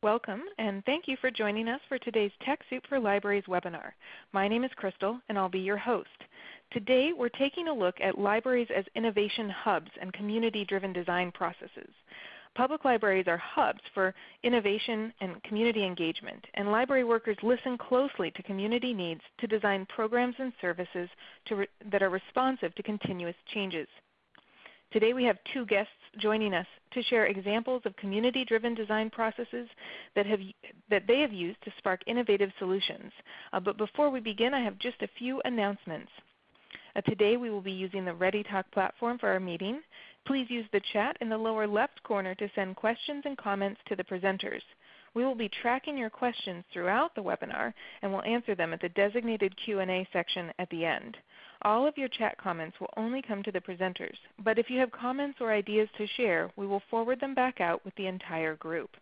Welcome, and thank you for joining us for today's TechSoup for Libraries webinar. My name is Crystal, and I'll be your host. Today, we're taking a look at libraries as innovation hubs and community-driven design processes. Public libraries are hubs for innovation and community engagement, and library workers listen closely to community needs to design programs and services that are responsive to continuous changes. Today we have two guests joining us to share examples of community-driven design processes that, have, that they have used to spark innovative solutions. Uh, but before we begin, I have just a few announcements. Uh, today we will be using the ReadyTalk platform for our meeting. Please use the chat in the lower left corner to send questions and comments to the presenters. We will be tracking your questions throughout the webinar and will answer them at the designated Q&A section at the end. All of your chat comments will only come to the presenters, but if you have comments or ideas to share, we will forward them back out with the entire group.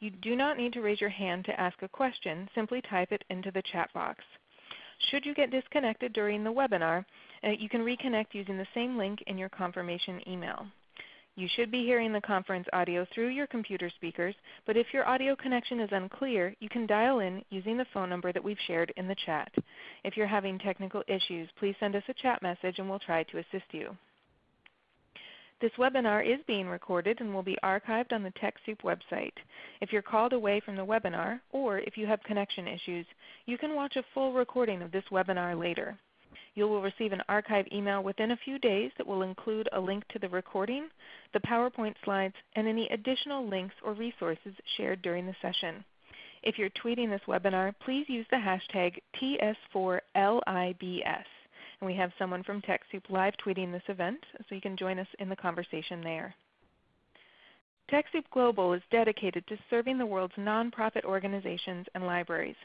You do not need to raise your hand to ask a question, simply type it into the chat box. Should you get disconnected during the webinar, uh, you can reconnect using the same link in your confirmation email. You should be hearing the conference audio through your computer speakers, but if your audio connection is unclear, you can dial in using the phone number that we've shared in the chat. If you're having technical issues, please send us a chat message and we'll try to assist you. This webinar is being recorded and will be archived on the TechSoup website. If you're called away from the webinar, or if you have connection issues, you can watch a full recording of this webinar later. You will receive an archive email within a few days that will include a link to the recording, the PowerPoint slides, and any additional links or resources shared during the session. If you're tweeting this webinar, please use the hashtag TS4LIBS. And we have someone from TechSoup live tweeting this event, so you can join us in the conversation there. TechSoup Global is dedicated to serving the world's nonprofit organizations and libraries.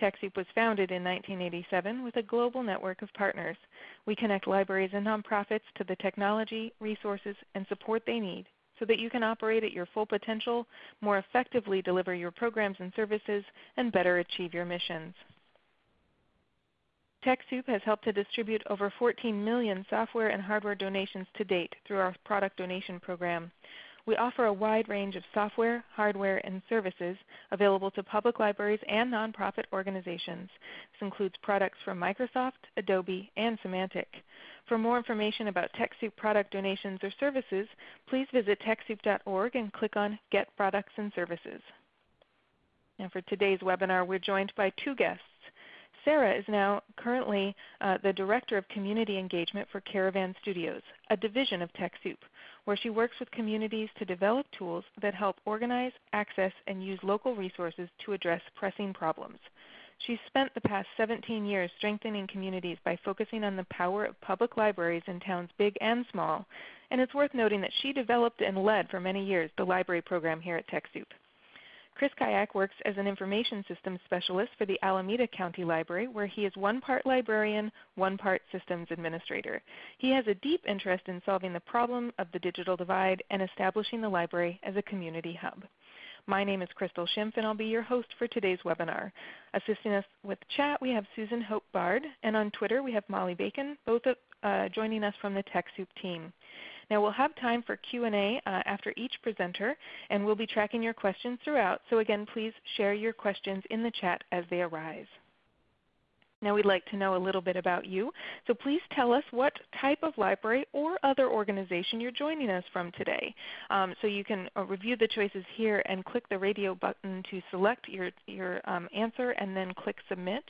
TechSoup was founded in 1987 with a global network of partners. We connect libraries and nonprofits to the technology, resources, and support they need so that you can operate at your full potential, more effectively deliver your programs and services, and better achieve your missions. TechSoup has helped to distribute over 14 million software and hardware donations to date through our product donation program. We offer a wide range of software, hardware, and services available to public libraries and nonprofit organizations. This includes products from Microsoft, Adobe, and Symantec. For more information about TechSoup product donations or services, please visit TechSoup.org and click on Get Products and Services. And for today's webinar, we're joined by two guests. Sarah is now currently uh, the Director of Community Engagement for Caravan Studios, a division of TechSoup, where she works with communities to develop tools that help organize, access, and use local resources to address pressing problems. She's spent the past 17 years strengthening communities by focusing on the power of public libraries in towns big and small, and it's worth noting that she developed and led for many years the library program here at TechSoup. Chris Kayak works as an information systems specialist for the Alameda County Library, where he is one part librarian, one part systems administrator. He has a deep interest in solving the problem of the digital divide and establishing the library as a community hub. My name is Crystal Schimpf, and I'll be your host for today's webinar. Assisting us with chat, we have Susan Hope Bard, and on Twitter we have Molly Bacon, both uh, joining us from the TechSoup team. Now we'll have time for Q&A uh, after each presenter, and we'll be tracking your questions throughout. So again, please share your questions in the chat as they arise. Now we'd like to know a little bit about you. So please tell us what type of library or other organization you're joining us from today. Um, so you can uh, review the choices here and click the radio button to select your, your um, answer and then click Submit.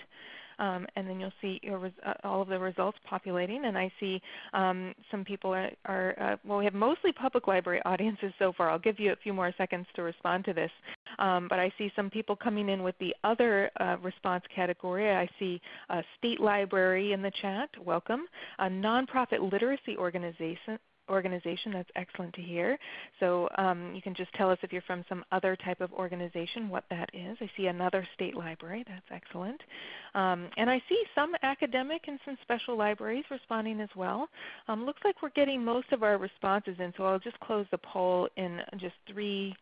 Um, and then you'll see uh, all of the results populating. And I see um, some people are, are uh, well, we have mostly public library audiences so far. I'll give you a few more seconds to respond to this. Um, but I see some people coming in with the other uh, response category. I see a state library in the chat. Welcome. A nonprofit literacy organization, organization. That's excellent to hear. So um, you can just tell us if you're from some other type of organization what that is. I see another state library. That's excellent. Um, and I see some academic and some special libraries responding as well. Um, looks like we're getting most of our responses in, so I'll just close the poll in just three,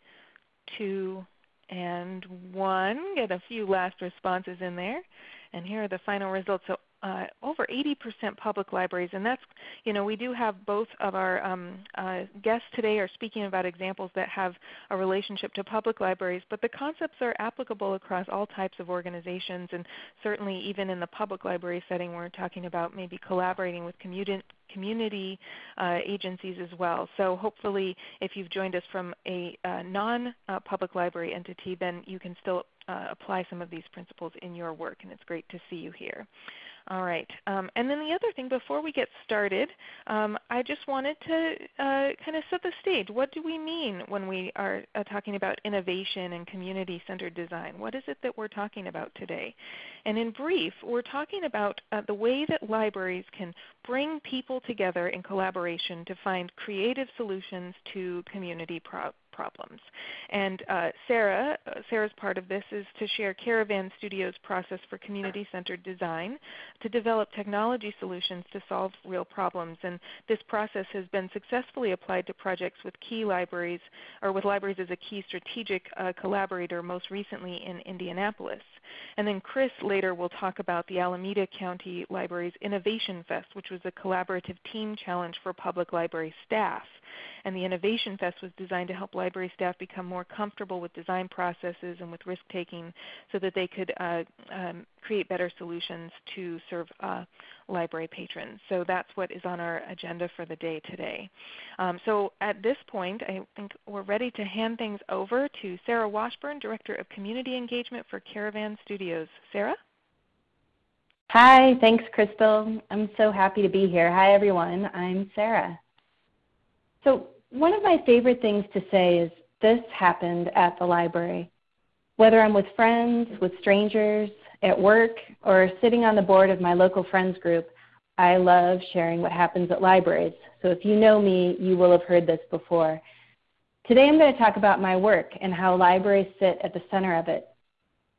two, and one. Get a few last responses in there. And here are the final results. So uh, over 80% public libraries, and that's, you know, we do have both of our um, uh, guests today are speaking about examples that have a relationship to public libraries, but the concepts are applicable across all types of organizations, and certainly even in the public library setting, we're talking about maybe collaborating with community community uh, agencies as well. So hopefully if you've joined us from a uh, non-public library entity, then you can still uh, apply some of these principles in your work, and it's great to see you here. All right. Um, and then the other thing before we get started, um, I just wanted to uh, kind of set the stage. What do we mean when we are uh, talking about innovation and community-centered design? What is it that we're talking about today? And in brief, we're talking about uh, the way that libraries can bring people together in collaboration to find creative solutions to community problems problems. And uh, Sarah, uh, Sarah's part of this is to share Caravan Studios' process for community-centered design to develop technology solutions to solve real problems. And this process has been successfully applied to projects with key libraries, or with libraries as a key strategic uh, collaborator, most recently in Indianapolis. And then Chris later will talk about the Alameda County Library's Innovation Fest, which was a collaborative team challenge for public library staff. And the Innovation Fest was designed to help library staff become more comfortable with design processes and with risk taking so that they could uh, um, create better solutions to serve uh, library patrons. So that's what is on our agenda for the day today. Um, so at this point, I think we're ready to hand things over to Sarah Washburn, Director of Community Engagement for Caravan Studios. Sarah? Hi, thanks Crystal. I'm so happy to be here. Hi everyone, I'm Sarah. So one of my favorite things to say is this happened at the library. Whether I'm with friends, with strangers, at work, or sitting on the board of my local friends group, I love sharing what happens at libraries. So if you know me, you will have heard this before. Today I'm going to talk about my work and how libraries sit at the center of it.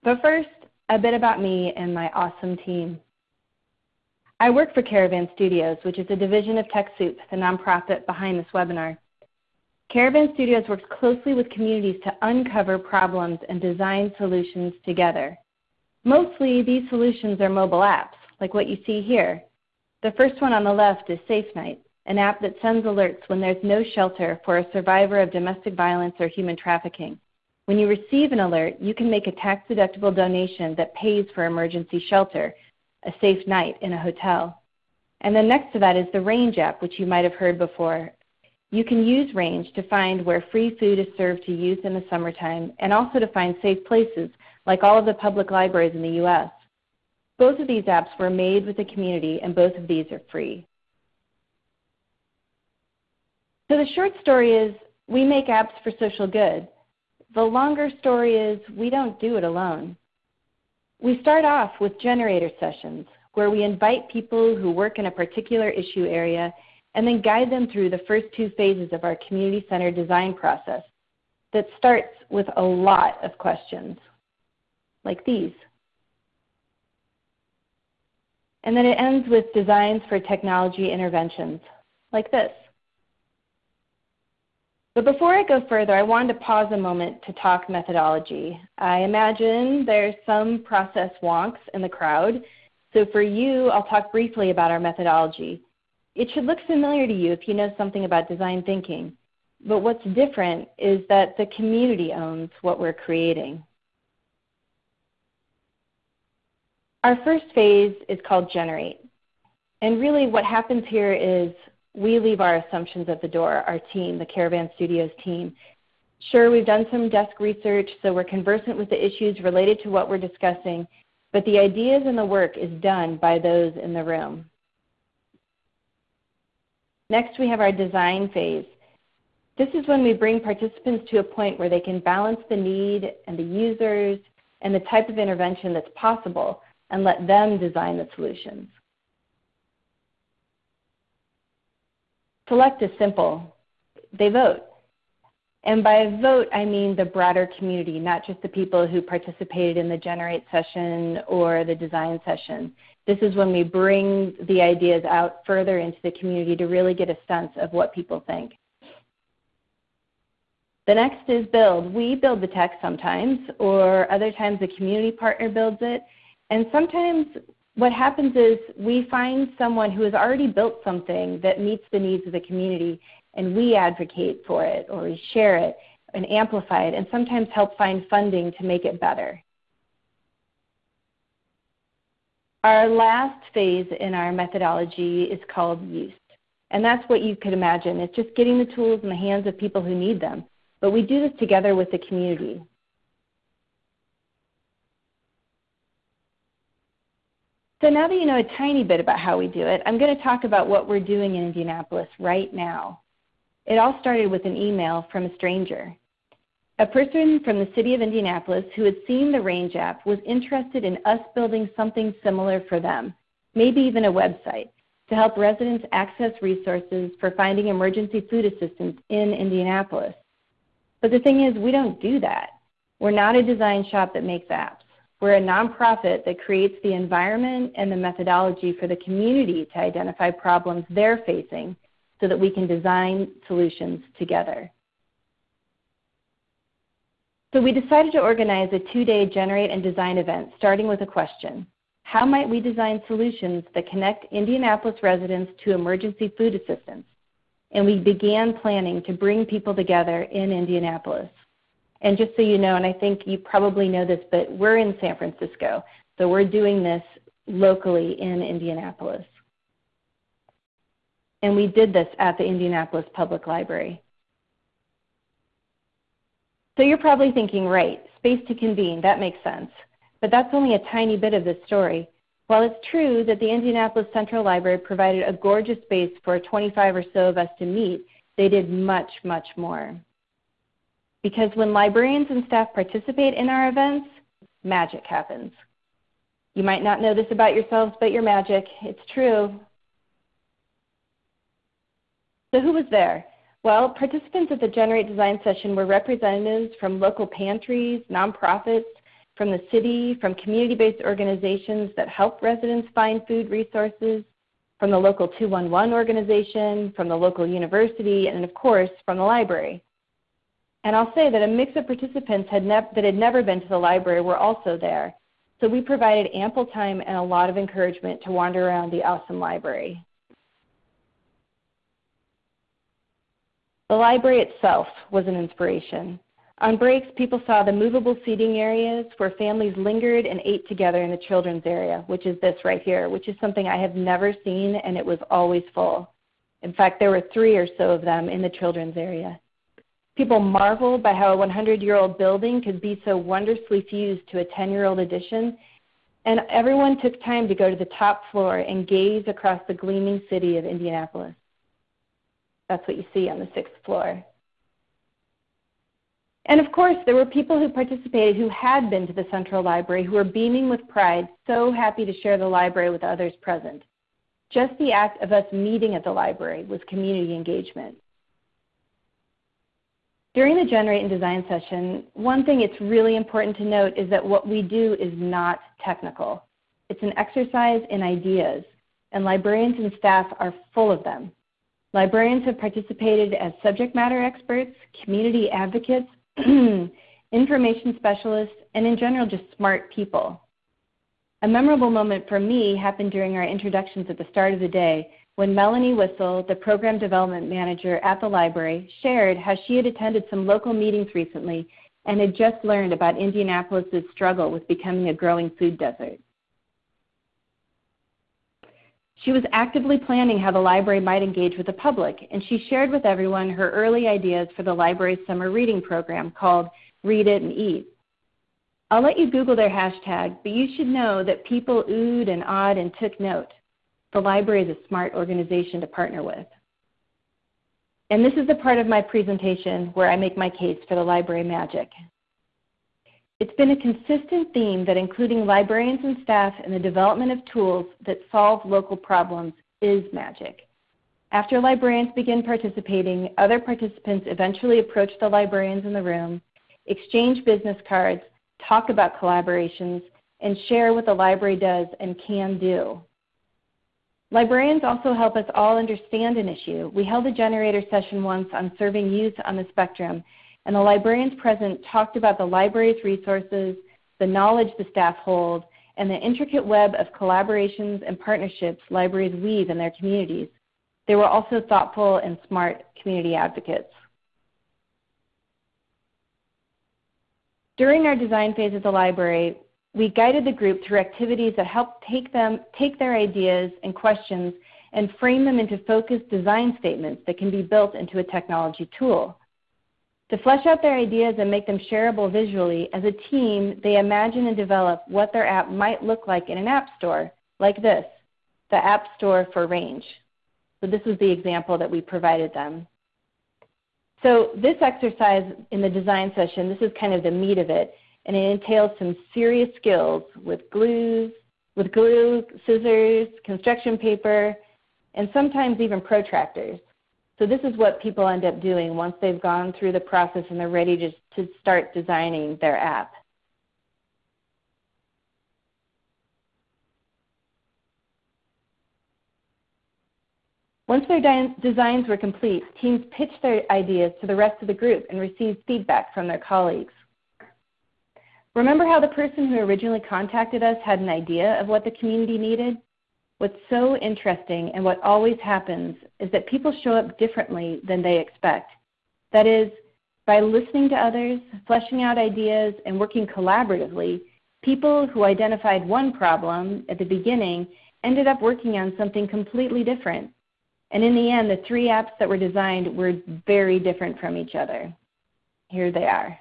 But first, a bit about me and my awesome team. I work for Caravan Studios, which is a division of TechSoup, the nonprofit behind this webinar. Caravan Studios works closely with communities to uncover problems and design solutions together. Mostly these solutions are mobile apps, like what you see here. The first one on the left is Safe Night, an app that sends alerts when there's no shelter for a survivor of domestic violence or human trafficking. When you receive an alert, you can make a tax-deductible donation that pays for emergency shelter, a safe night in a hotel. And then next to that is the Range app, which you might have heard before. You can use Range to find where free food is served to youth in the summertime and also to find safe places like all of the public libraries in the U.S. Both of these apps were made with the community and both of these are free. So the short story is we make apps for social good. The longer story is we don't do it alone. We start off with generator sessions where we invite people who work in a particular issue area and then guide them through the first two phases of our community-centered design process that starts with a lot of questions, like these. And then it ends with designs for technology interventions, like this. But before I go further, I wanted to pause a moment to talk methodology. I imagine there's some process wonks in the crowd, so for you, I'll talk briefly about our methodology. It should look familiar to you if you know something about design thinking, but what's different is that the community owns what we're creating. Our first phase is called generate. And really what happens here is we leave our assumptions at the door, our team, the Caravan Studios team. Sure, we've done some desk research, so we're conversant with the issues related to what we're discussing, but the ideas and the work is done by those in the room. Next, we have our design phase. This is when we bring participants to a point where they can balance the need and the users and the type of intervention that's possible and let them design the solutions. Select is simple. They vote. And by vote, I mean the broader community, not just the people who participated in the Generate session or the design session. This is when we bring the ideas out further into the community to really get a sense of what people think. The next is build. We build the tech sometimes, or other times a community partner builds it. And sometimes what happens is we find someone who has already built something that meets the needs of the community and we advocate for it or we share it and amplify it and sometimes help find funding to make it better. Our last phase in our methodology is called use. And that's what you could imagine. It's just getting the tools in the hands of people who need them. But we do this together with the community. So now that you know a tiny bit about how we do it, I'm going to talk about what we're doing in Indianapolis right now. It all started with an email from a stranger. A person from the city of Indianapolis who had seen the Range app was interested in us building something similar for them, maybe even a website, to help residents access resources for finding emergency food assistance in Indianapolis. But the thing is, we don't do that. We're not a design shop that makes apps. We're a nonprofit that creates the environment and the methodology for the community to identify problems they're facing so that we can design solutions together. So we decided to organize a two-day Generate and Design event starting with a question. How might we design solutions that connect Indianapolis residents to emergency food assistance? And we began planning to bring people together in Indianapolis. And just so you know, and I think you probably know this, but we're in San Francisco. So we're doing this locally in Indianapolis. And we did this at the Indianapolis Public Library. So you're probably thinking, right, space to convene, that makes sense. But that's only a tiny bit of the story. While it's true that the Indianapolis Central Library provided a gorgeous space for 25 or so of us to meet, they did much, much more. Because when librarians and staff participate in our events, magic happens. You might not know this about yourselves, but you're magic. It's true. So who was there? Well, participants at the Generate Design session were representatives from local pantries, nonprofits, from the city, from community-based organizations that help residents find food resources, from the local 211 organization, from the local university, and of course, from the library. And I'll say that a mix of participants had that had never been to the library were also there. So we provided ample time and a lot of encouragement to wander around the awesome library. The library itself was an inspiration. On breaks, people saw the movable seating areas where families lingered and ate together in the children's area, which is this right here, which is something I have never seen and it was always full. In fact, there were three or so of them in the children's area. People marveled by how a 100-year-old building could be so wondrously fused to a 10-year-old addition, and everyone took time to go to the top floor and gaze across the gleaming city of Indianapolis. That's what you see on the sixth floor. And of course, there were people who participated who had been to the Central Library who were beaming with pride, so happy to share the library with others present. Just the act of us meeting at the library was community engagement. During the Generate and Design session, one thing it's really important to note is that what we do is not technical. It's an exercise in ideas, and librarians and staff are full of them. Librarians have participated as subject matter experts, community advocates, information specialists, and in general just smart people. A memorable moment for me happened during our introductions at the start of the day when Melanie Whistle, the program development manager at the library, shared how she had attended some local meetings recently and had just learned about Indianapolis' struggle with becoming a growing food desert. She was actively planning how the library might engage with the public, and she shared with everyone her early ideas for the library's summer reading program called Read It and Eat. I'll let you Google their hashtag, but you should know that people oohed and awed and took note. The library is a smart organization to partner with. And this is the part of my presentation where I make my case for the library magic. It's been a consistent theme that including librarians and staff in the development of tools that solve local problems is magic. After librarians begin participating, other participants eventually approach the librarians in the room, exchange business cards, talk about collaborations, and share what the library does and can do. Librarians also help us all understand an issue. We held a generator session once on serving youth on the spectrum, and the librarians present talked about the library's resources, the knowledge the staff hold, and the intricate web of collaborations and partnerships libraries weave in their communities. They were also thoughtful and smart community advocates. During our design phase at the library, we guided the group through activities that helped take, them, take their ideas and questions and frame them into focused design statements that can be built into a technology tool. To flesh out their ideas and make them shareable visually, as a team, they imagine and develop what their app might look like in an app store, like this, the App Store for Range. So this was the example that we provided them. So this exercise in the design session, this is kind of the meat of it, and it entails some serious skills with glues, with glue, scissors, construction paper, and sometimes even protractors. So this is what people end up doing once they've gone through the process and they're ready to, to start designing their app. Once their designs were complete, teams pitched their ideas to the rest of the group and received feedback from their colleagues. Remember how the person who originally contacted us had an idea of what the community needed? What's so interesting and what always happens is that people show up differently than they expect. That is, by listening to others, fleshing out ideas, and working collaboratively, people who identified one problem at the beginning ended up working on something completely different. And in the end, the three apps that were designed were very different from each other. Here they are.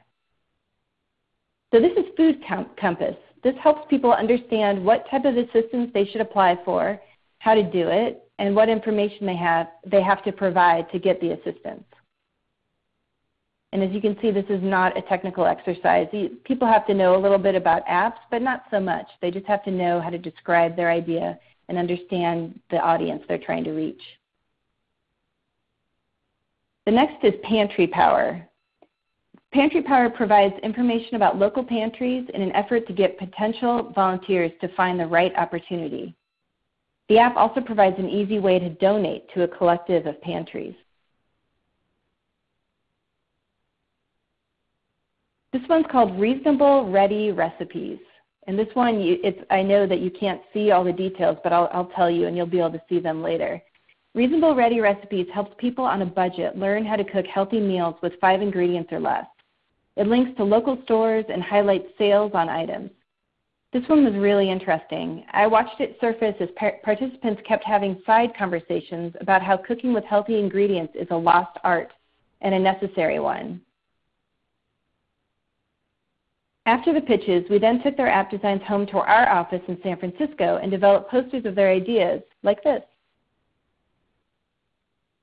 So this is Food Compass. This helps people understand what type of assistance they should apply for, how to do it, and what information they have, they have to provide to get the assistance. And as you can see, this is not a technical exercise. People have to know a little bit about apps, but not so much. They just have to know how to describe their idea and understand the audience they're trying to reach. The next is Pantry Power. Pantry Power provides information about local pantries in an effort to get potential volunteers to find the right opportunity. The app also provides an easy way to donate to a collective of pantries. This one's called Reasonable Ready Recipes. And this one, you, I know that you can't see all the details, but I'll, I'll tell you and you'll be able to see them later. Reasonable Ready Recipes helps people on a budget learn how to cook healthy meals with five ingredients or less. It links to local stores and highlights sales on items. This one was really interesting. I watched it surface as par participants kept having side conversations about how cooking with healthy ingredients is a lost art and a necessary one. After the pitches, we then took their app designs home to our office in San Francisco and developed posters of their ideas, like this.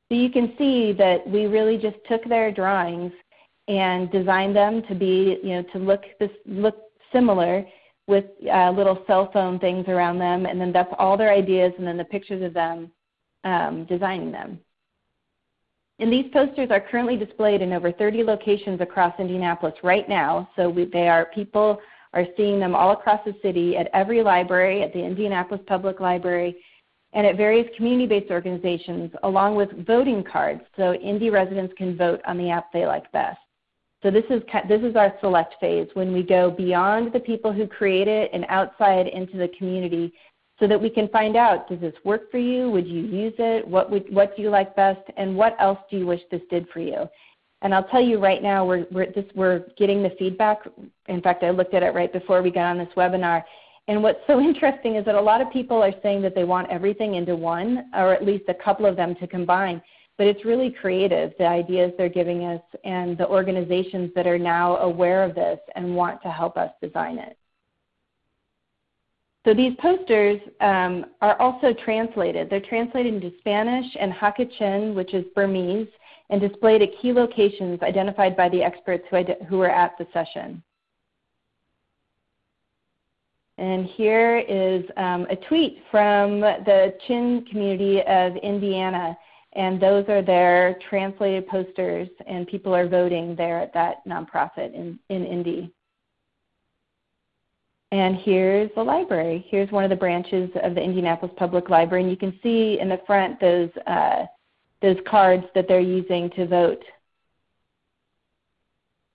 So you can see that we really just took their drawings and designed them to be, you know, to look this look similar with uh, little cell phone things around them, and then that's all their ideas, and then the pictures of them um, designing them. And these posters are currently displayed in over 30 locations across Indianapolis right now. So we, they are people are seeing them all across the city at every library, at the Indianapolis Public Library, and at various community-based organizations, along with voting cards so Indy residents can vote on the app they like best. So this is, this is our select phase when we go beyond the people who create it and outside into the community so that we can find out, does this work for you? Would you use it? What, would, what do you like best? And what else do you wish this did for you? And I'll tell you right now, we're, we're, this, we're getting the feedback. In fact, I looked at it right before we got on this webinar. And what's so interesting is that a lot of people are saying that they want everything into one, or at least a couple of them to combine. But it's really creative, the ideas they're giving us and the organizations that are now aware of this and want to help us design it. So these posters um, are also translated. They're translated into Spanish and Hakha Chin, which is Burmese, and displayed at key locations identified by the experts who, who were at the session. And here is um, a tweet from the Chin community of Indiana. And those are their translated posters, and people are voting there at that nonprofit in, in Indy. And here's the library. Here's one of the branches of the Indianapolis Public Library. And you can see in the front those, uh, those cards that they're using to vote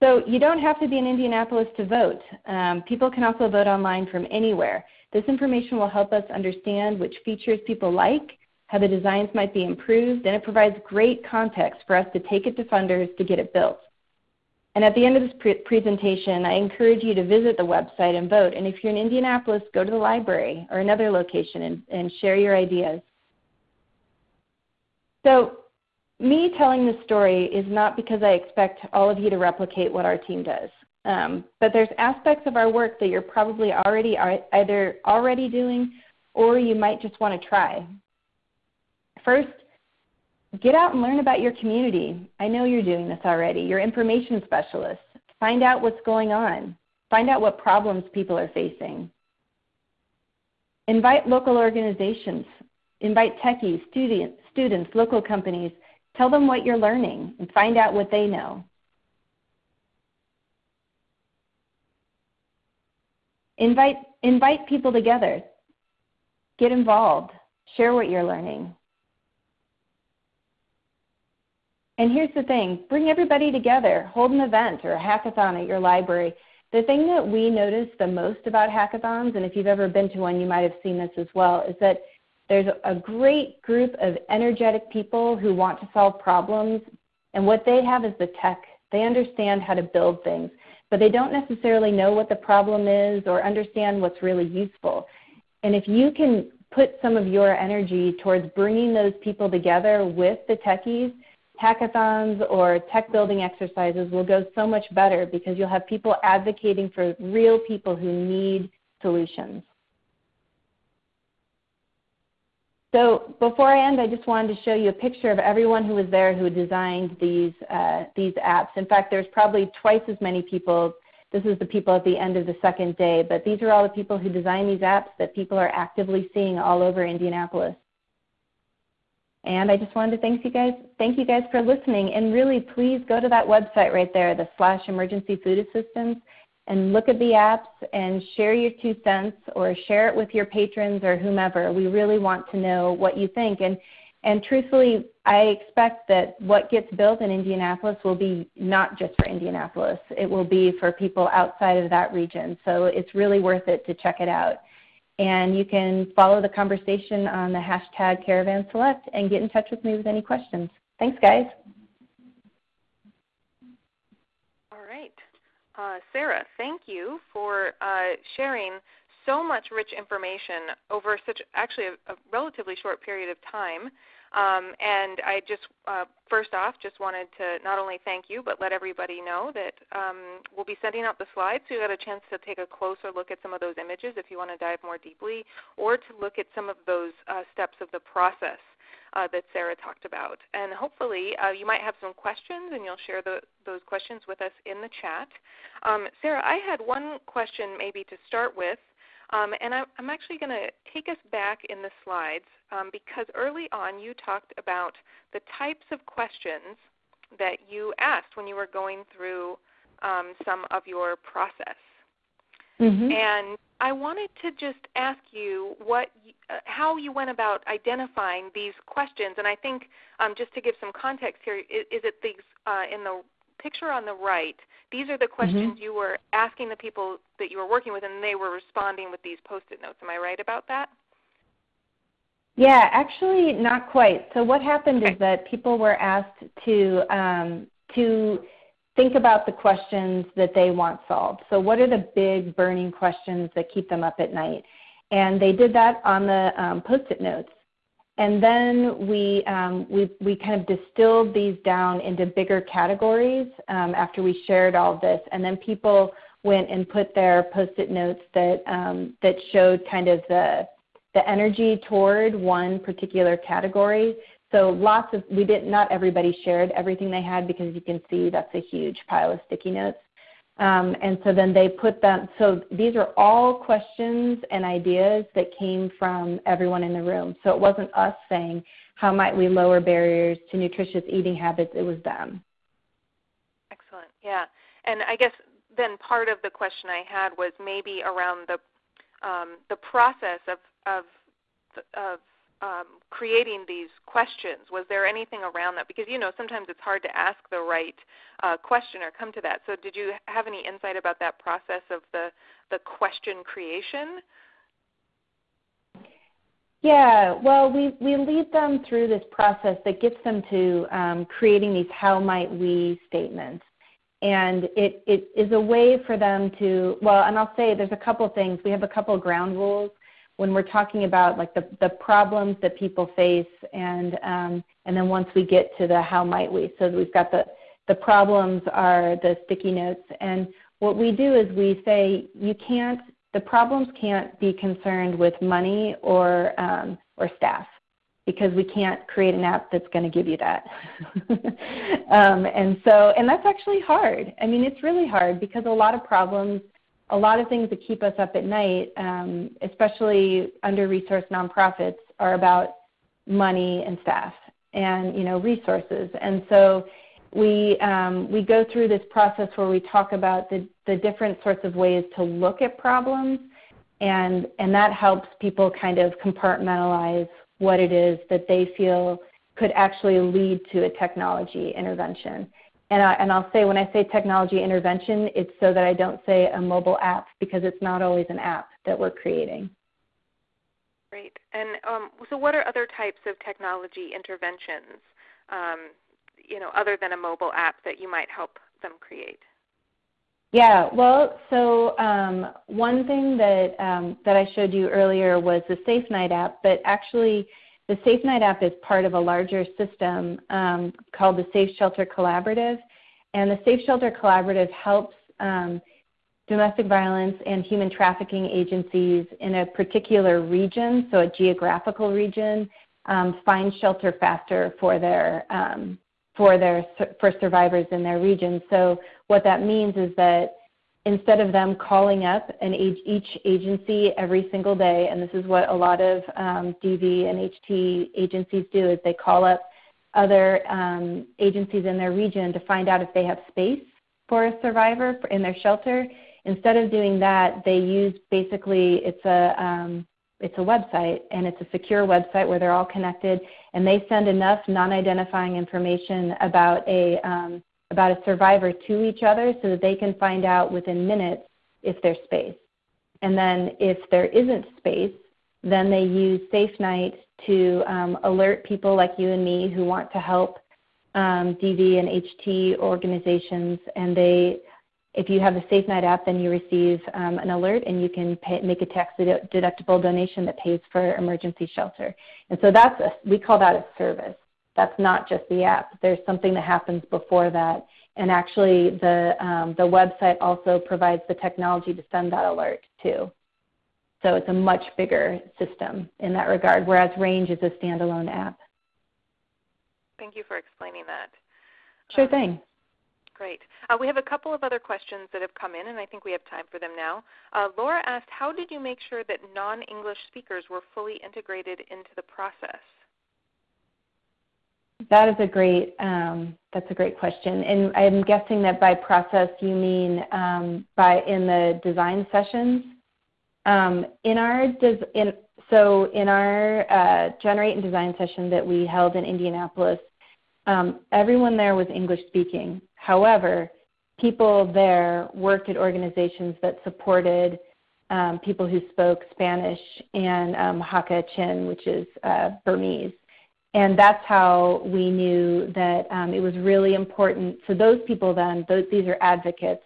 so you don't have to be in Indianapolis to vote. Um, people can also vote online from anywhere. This information will help us understand which features people like, how the designs might be improved, and it provides great context for us to take it to funders to get it built. And at the end of this pre presentation, I encourage you to visit the website and vote. And if you're in Indianapolis, go to the library or another location and, and share your ideas. So me telling this story is not because I expect all of you to replicate what our team does. Um, but there's aspects of our work that you're probably already either already doing or you might just want to try. First, get out and learn about your community. I know you're doing this already. Your information specialists. Find out what's going on. Find out what problems people are facing. Invite local organizations. Invite techies, students, students, local companies. Tell them what you're learning and find out what they know. Invite, invite people together. Get involved. Share what you're learning. And here's the thing bring everybody together, hold an event or a hackathon at your library. The thing that we notice the most about hackathons, and if you've ever been to one, you might have seen this as well, is that there's a great group of energetic people who want to solve problems, and what they have is the tech. They understand how to build things, but they don't necessarily know what the problem is or understand what's really useful. And if you can put some of your energy towards bringing those people together with the techies, hackathons or tech building exercises will go so much better because you'll have people advocating for real people who need solutions. So before I end, I just wanted to show you a picture of everyone who was there who designed these, uh, these apps. In fact, there's probably twice as many people. This is the people at the end of the second day, but these are all the people who designed these apps that people are actively seeing all over Indianapolis. And I just wanted to thank you guys, thank you guys for listening. And really, please go to that website right there, the slash emergency food assistance, and look at the apps and share your two cents or share it with your patrons or whomever. We really want to know what you think. And and truthfully, I expect that what gets built in Indianapolis will be not just for Indianapolis. It will be for people outside of that region. So it's really worth it to check it out. And you can follow the conversation on the hashtag Caravan Select and get in touch with me with any questions. Thanks, guys. All right. Uh, Sarah, thank you for uh, sharing so much rich information over such actually a, a relatively short period of time. Um, and I just, uh, first off, just wanted to not only thank you, but let everybody know that um, we'll be sending out the slides so you got a chance to take a closer look at some of those images if you want to dive more deeply, or to look at some of those uh, steps of the process uh, that Sarah talked about. And hopefully uh, you might have some questions and you'll share the, those questions with us in the chat. Um, Sarah, I had one question maybe to start with. Um, and I, am actually going to take us back in the slides um, because early on you talked about the types of questions that you asked when you were going through um, some of your process. Mm-hmm. And I wanted to just ask you what, uh, how you went about identifying these questions. And I think um, just to give some context here, is, is it these uh, in the picture on the right, these are the mm-hmm. questions mm-hmm. you were asking the people that you were working with, and they were responding with these post-it notes. Am I right about that? Yeah, actually, not quite. So what happened okay. is that people were asked to um, to think about the questions that they want solved. So what are the big burning questions that keep them up at night? And they did that on the um, post-it notes. And then we, um, we, we kind of distilled these down into bigger categories um, after we shared all this. And then people went and put their post-it notes that, um, that showed kind of the, the energy toward one particular category. So lots of, we did, not everybody shared everything they had because you can see that's a huge pile of sticky notes. Um, and so then they put them, so these are all questions and ideas that came from everyone in the room. So it wasn't us saying, how might we lower barriers to nutritious eating habits? It was them. Excellent. Yeah. And I guess then part of the question I had was maybe around the um, the process of of of um, creating these questions? Was there anything around that? Because you know sometimes it's hard to ask the right uh, question or come to that. So did you have any insight about that process of the the question creation? Yeah, well, we, we lead them through this process that gets them to um, creating these how might we statements. And it, it is a way for them to, well, and I'll say there's a couple things. We have a couple ground rules when we're talking about like the, the problems that people face and, um, and then once we get to the how might we. So we've got the, the problems are the sticky notes. And what we do is we say you can't the problems can't be concerned with money or um, or staff because we can't create an app that's going to give you that. um, and so, and that's actually hard. I mean, it's really hard because a lot of problems, a lot of things that keep us up at night, um, especially under-resourced nonprofits, are about money and staff and you know resources. And so, we, um, we go through this process where we talk about the, the different sorts of ways to look at problems, and, and that helps people kind of compartmentalize what it is that they feel could actually lead to a technology intervention. And, I, and I'll say when I say technology intervention, it's so that I don't say a mobile app because it's not always an app that we're creating. Great. And um, so what are other types of technology interventions um, you know, other than a mobile app that you might help them create? Yeah, well, so um, one thing that um, that I showed you earlier was the Safe Night app, but actually the Safe Night app is part of a larger system um, called the Safe Shelter Collaborative, and the Safe Shelter Collaborative helps um, domestic violence and human trafficking agencies in a particular region, so a geographical region, um, find shelter faster for their um, for their for survivors in their region. So what that means is that instead of them calling up an each agency every single day, and this is what a lot of um, DV and HT agencies do, is they call up other um, agencies in their region to find out if they have space for a survivor in their shelter. Instead of doing that, they use basically it's a um, it's a website and it's a secure website where they're all connected and they send enough non-identifying information about a um, about a survivor to each other so that they can find out within minutes if there's space. And then if there isn't space, then they use Safe Night to um, alert people like you and me who want to help um, DV and HT organizations, and they if you have the Safe Night app, then you receive um, an alert and you can pay, make a tax deductible donation that pays for emergency shelter. And so that's a, we call that a service. That's not just the app. There's something that happens before that. And actually, the, um, the website also provides the technology to send that alert too. So it's a much bigger system in that regard, whereas Range is a standalone app. Thank you for explaining that. Sure um, thing. Great. Uh, we have a couple of other questions that have come in, and I think we have time for them now. Uh, Laura asked, how did you make sure that non-English speakers were fully integrated into the process? That is a great, um, that's a great question. And I'm guessing that by process you mean um, by in the design sessions. Um, in our, in, so in our uh, Generate and Design session that we held in Indianapolis, um, everyone there was English speaking. However, people there worked at organizations that supported um, people who spoke Spanish and um, Hakha Chin, which is uh, Burmese. And that's how we knew that um, it was really important. So those people then, those, these are advocates,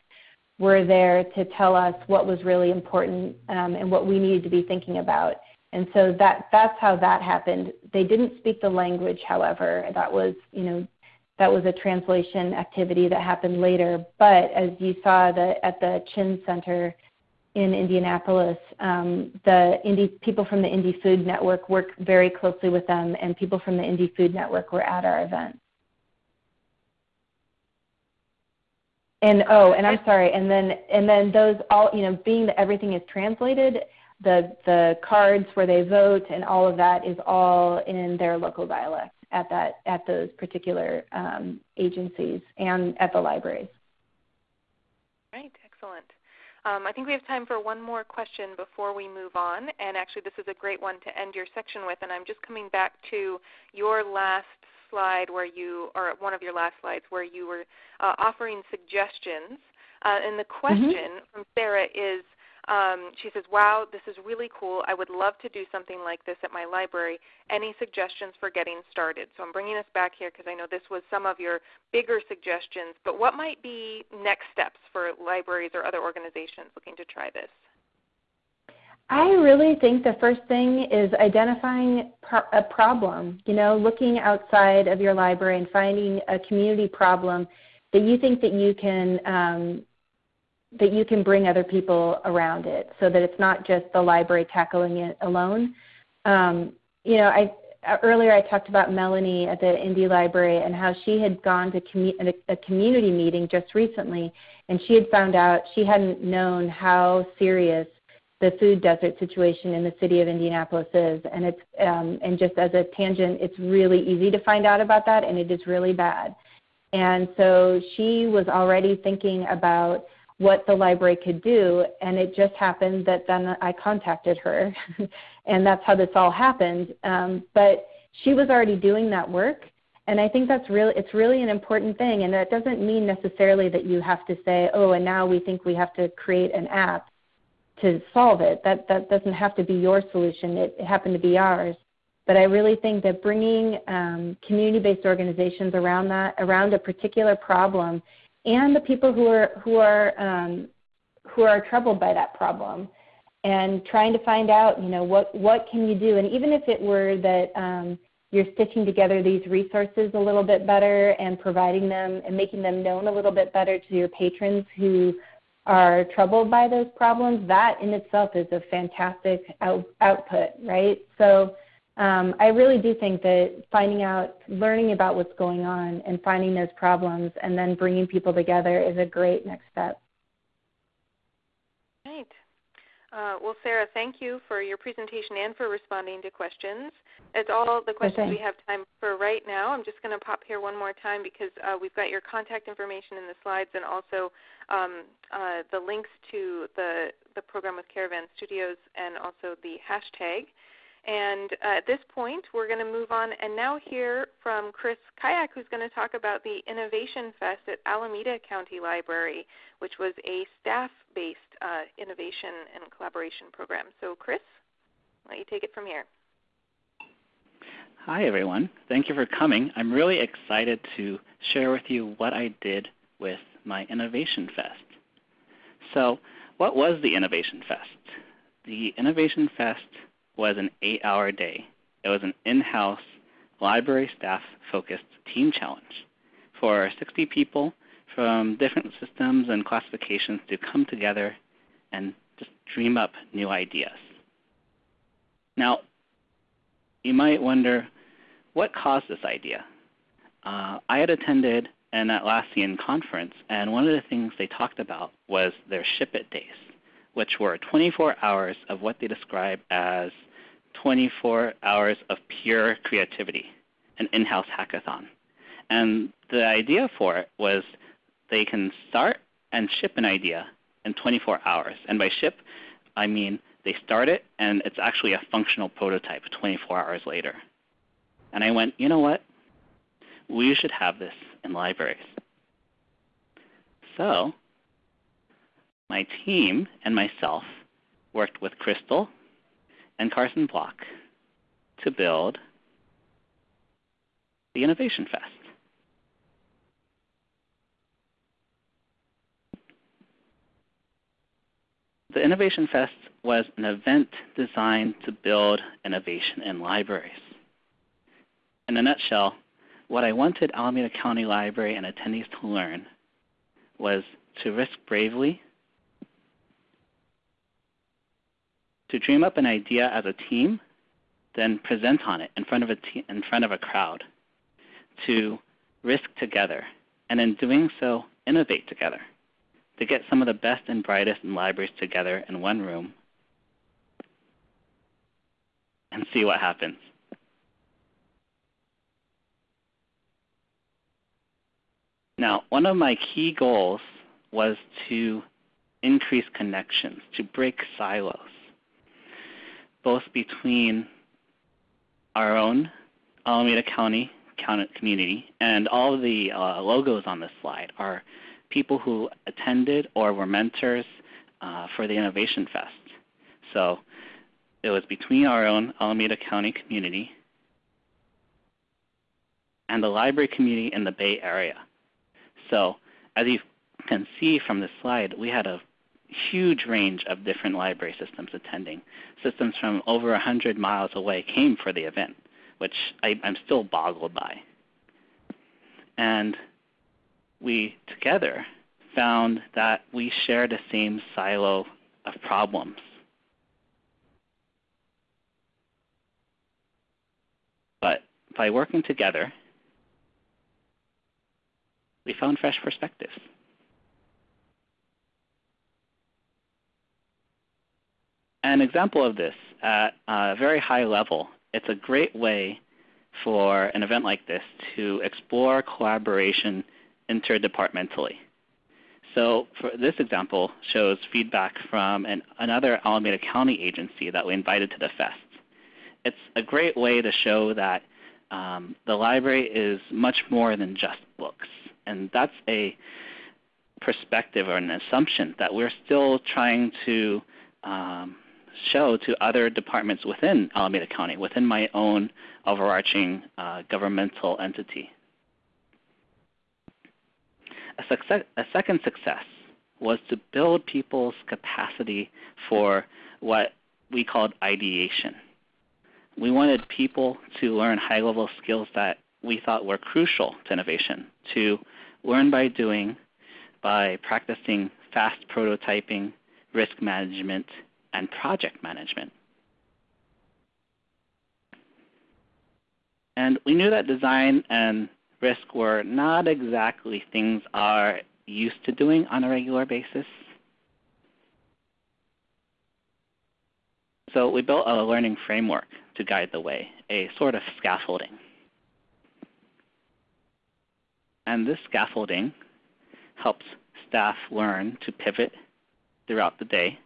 were there to tell us what was really important um, and what we needed to be thinking about. And so that, that's how that happened. They didn't speak the language, however. That was, you know, that was a translation activity that happened later. But as you saw the, at the Chin Center in Indianapolis, um, the Indy, people from the Indy Food Network work very closely with them, and people from the Indy Food Network were at our event. And oh, and I'm sorry, and then and then those all you know, being that everything is translated, the the cards where they vote and all of that is all in their local dialect at that at those particular um, agencies and at the libraries. Right, excellent. Um, I think we have time for one more question before we move on, and actually this is a great one to end your section with. And I'm just coming back to your last slide where you, or one of your last slides where you were uh, offering suggestions. Uh, and the mm-hmm. question mm-hmm. from Sarah is, Um, she says, wow, this is really cool. I would love to do something like this at my library. Any suggestions for getting started? So I'm bringing us back here because I know this was some of your bigger suggestions, but what might be next steps for libraries or other organizations looking to try this? I really think the first thing is identifying a problem, you know, looking outside of your library and finding a community problem that you think that you can um, that you can bring other people around it so that it's not just the library tackling it alone. Um, you know, I earlier I talked about Melanie at the Indy Library and how she had gone to commu- a community meeting just recently and she had found out she hadn't known how serious the food desert situation in the city of Indianapolis is. And it's um, and just as a tangent, it's really easy to find out about that, and it is really bad. And so she was already thinking about what the library could do, and it just happened that then I contacted her, and that's how this all happened. Um, but she was already doing that work, and I think that's really it's really an important thing. And that doesn't mean necessarily that you have to say, oh, and now we think we have to create an app to solve it. That that doesn't have to be your solution. It, it happened to be ours. But I really think that bringing um, community-based organizations around that, around a particular problem, and the people who are who are um, who are troubled by that problem, and trying to find out, you know, what what can you do? And even if it were that um, you're stitching together these resources a little bit better and providing them and making them known a little bit better to your patrons who are troubled by those problems, that in itself is a fantastic out, output, right? So um, I really do think that finding out, learning about what's going on and finding those problems and then bringing people together is a great next step. Right. Uh, well, Sarah, thank you for your presentation and for responding to questions. It's all the questions we have time for right now. I'm just going to pop here one more time because uh, we've got your contact information in the slides and also um, uh, the links to the, the program with Caravan Studios and also the hashtag. And uh, at this point, we're going to move on and now hear from Chris Kayak, who's going to talk about the Innovation Fest at Alameda County Library, which was a staff-based uh, innovation and collaboration program. So Chris, let you take it from here. Hi everyone. Thank you for coming. I'm really excited to share with you what I did with my Innovation Fest. So what was the Innovation Fest? The Innovation Fest was an eight-hour day. It was an in-house library staff focused team challenge for 60 people from different systems and classifications to come together and just dream up new ideas. Now, you might wonder, what caused this idea? Uh, I had attended an Atlassian conference, and one of the things they talked about was their Ship It days, which were 24 hours of what they describe as 24 hours of pure creativity, an in-house hackathon. And the idea for it was they can start and ship an idea in 24 hours. And by ship, I mean they start it and it's actually a functional prototype 24 hours later. And I went, you know what? We should have this in libraries. So my team and myself worked with Crystal and Carson Block to build the Innovation Fest. The Innovation Fest was an event designed to build innovation in libraries. In a nutshell, what I wanted Alameda County Library and attendees to learn was to risk bravely, to dream up an idea as a team, then present on it in front of a, in front of a crowd, to risk together, and in doing so, innovate together, to get some of the best and brightest in libraries together in one room and see what happens. Now, one of my key goals was to increase connections, to break silos, both between our own Alameda County community and all of the uh, logos on this slide are people who attended or were mentors uh, for the Innovation Fest. So it was between our own Alameda County community and the library community in the Bay Area. So as you can see from this slide, we had a huge range of different library systems attending. Systems from over 100 miles away came for the event, which I, am still boggled by. And we together found that we share the same silo of problems. But by working together, we found fresh perspectives. An example of this at a very high level, it's a great way for an event like this to explore collaboration interdepartmentally. So for this example shows feedback from an, another Alameda County agency that we invited to the fest. It's a great way to show that um, the library is much more than just books. And that's a perspective or an assumption that we're still trying to um, show to other departments within Alameda County, within my own overarching uh, governmental entity. A, success, a second success was to build people's capacity for what we called ideation. We wanted people to learn high-level skills that we thought were crucial to innovation, to learn by doing, by practicing fast prototyping, risk management, and project management. And we knew that design and risk were not exactly things are used to doing on a regular basis. So we built a learning framework to guide the way, a sort of scaffolding. And this scaffolding helps staff learn to pivot throughout the day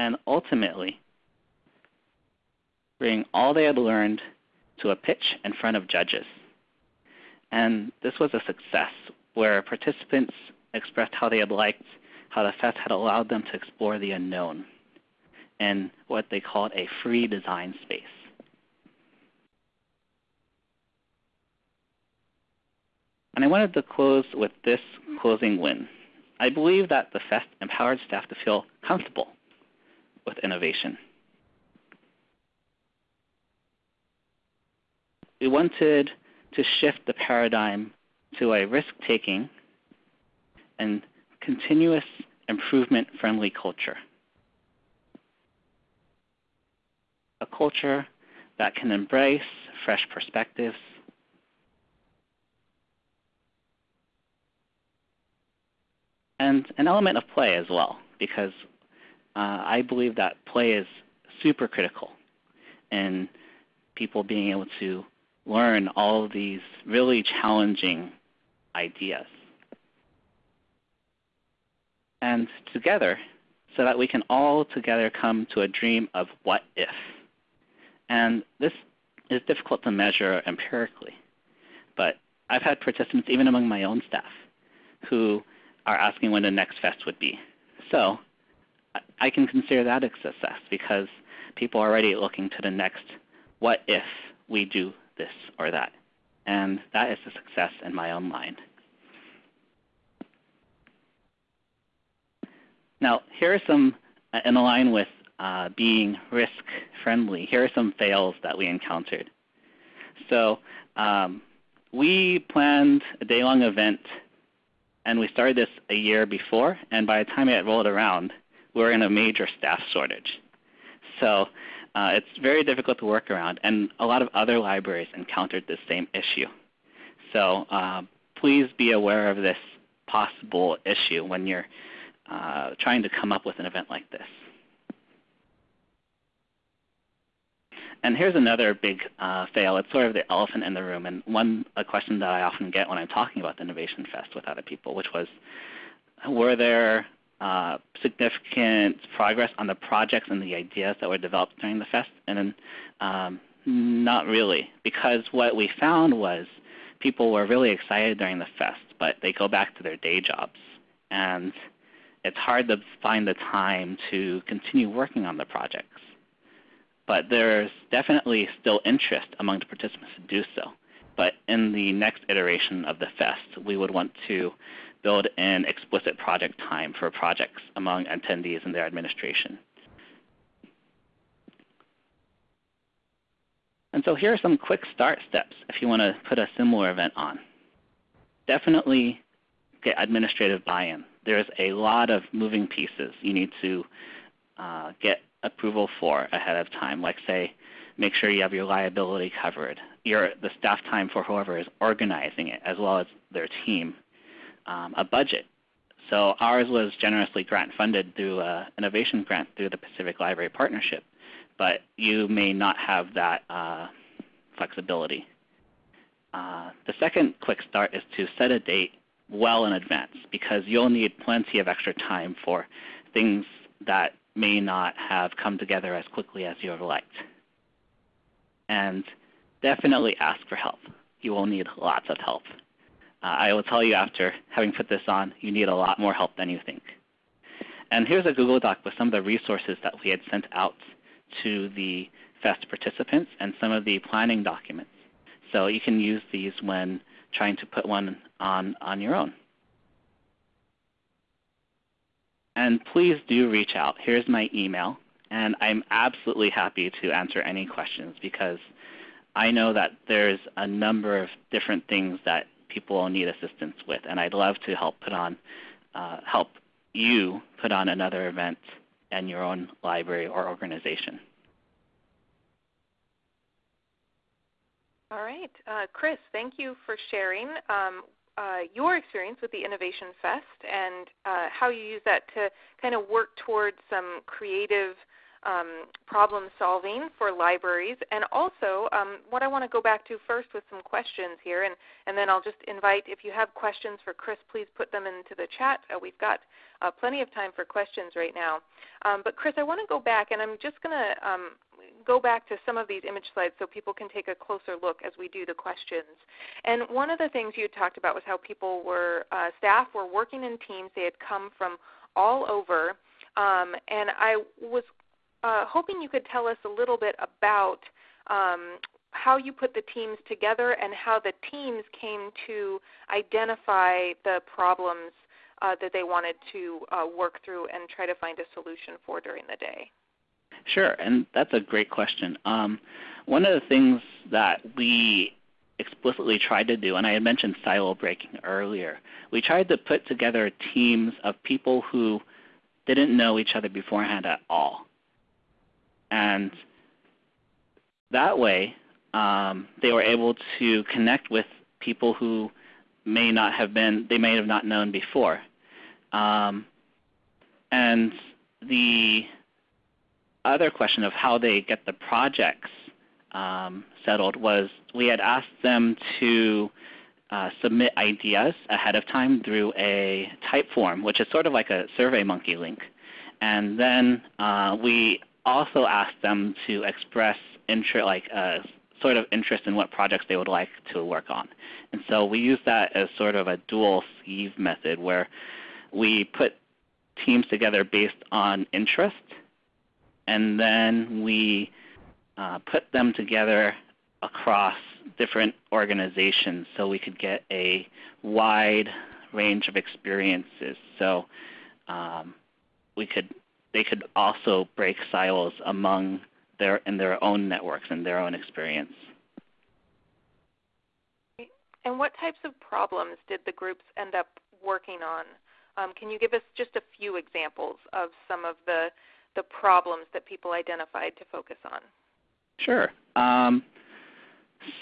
and ultimately bring all they had learned to a pitch in front of judges. And this was a success where participants expressed how they had liked how the fest had allowed them to explore the unknown in what they called a free design space. And I wanted to close with this closing win. I believe that the fest empowered staff to feel comfortable with innovation. We wanted to shift the paradigm to a risk-taking and continuous improvement-friendly culture. A culture that can embrace fresh perspectives, and an element of play as well, because uh, I believe that play is super critical in people being able to learn all of these really challenging ideas. And together, so that we can all together come to a dream of what if. And this is difficult to measure empirically, but I've had participants, even among my own staff, who are asking when the next fest would be. So I can consider that a success because people are already looking to the next what if we do this or that. And that is a success in my own mind. Now, here are some, uh, in line with uh, being risk friendly, here are some fails that we encountered. So um, we planned a day long event and we started this a year before, and by the time it rolled around, we're in a major staff shortage. So uh, it's very difficult to work around, and a lot of other libraries encountered this same issue. So uh, please be aware of this possible issue when you're uh, trying to come up with an event like this. And here's another big uh, fail. It's sort of the elephant in the room, and one a question that I often get when I'm talking about the Innovation Fest with other people, which was, were there uh, significant progress on the projects and the ideas that were developed during the fest? And um, not really, because what we found was people were really excited during the fest, but they go back to their day jobs. And it's hard to find the time to continue working on the projects. But there's definitely still interest among the participants to do so. But in the next iteration of the fest, we would want to build in explicit project time for projects among attendees and their administration. And so here are some quick start steps if you want to put a similar event on. Definitely get administrative buy-in. There's a lot of moving pieces you need to uh, get approval for ahead of time, like say, make sure you have your liability covered, your, the staff time for whoever is organizing it, as well as their team, um, a budget. So ours was generously grant funded through an innovation grant through the Pacific Library Partnership but you may not have that uh, flexibility. Uh, the second quick start is to set a date well in advance because you'll need plenty of extra time for things that may not have come together as quickly as you have liked. And definitely ask for help. You will need lots of help. I will tell you after having put this on, you need a lot more help than you think. And here's a Google Doc with some of the resources that we had sent out to the FEST participants and some of the planning documents. So you can use these when trying to put one on, on your own. And please do reach out. Here's my email. And I'm absolutely happy to answer any questions because I know that there's a number of different things that people need assistance with. And I'd love to help put on, uh, help you put on another event and your own library or organization. All right. Uh, Chris, thank you for sharing um, uh, your experience with the Innovation Fest and uh, how you use that to kind of work towards some creative um, problem solving for libraries. And also, um, what I want to go back to first with some questions here, and, and then I'll just invite, if you have questions for Chris, please put them into the chat. Uh, we've got uh, plenty of time for questions right now. Um, but Chris, I want to go back, and I'm just going to um, go back to some of these image slides so people can take a closer look as we do the questions. And one of the things you talked about was how people were, uh, staff were working in teams. They had come from all over. Um, and I was uh, hoping you could tell us a little bit about um, how you put the teams together and how the teams came to identify the problems uh, that they wanted to uh, work through and try to find a solution for during the day. Sure, and that's a great question. Um, one of the things that we explicitly tried to do, and I had mentioned silo breaking earlier, we tried to put together teams of people who didn't know each other beforehand at all. And that way, um, they were able to connect with people who may not have been, they may have not known before. Um, and the other question of how they get the projects um, settled was we had asked them to uh, submit ideas ahead of time through a Typeform, which is sort of like a SurveyMonkey link. And then uh, we also asked them to express interest, like uh, sort of interest in what projects they would like to work on. And so we use that as sort of a dual sieve method where we put teams together based on interest, and then we uh, put them together across different organizations so we could get a wide range of experiences. So um, we could they could also break silos among their in their own networks and their own experience. And what types of problems did the groups end up working on? Um, can you give us just a few examples of some of the the problems that people identified to focus on? Sure. Um,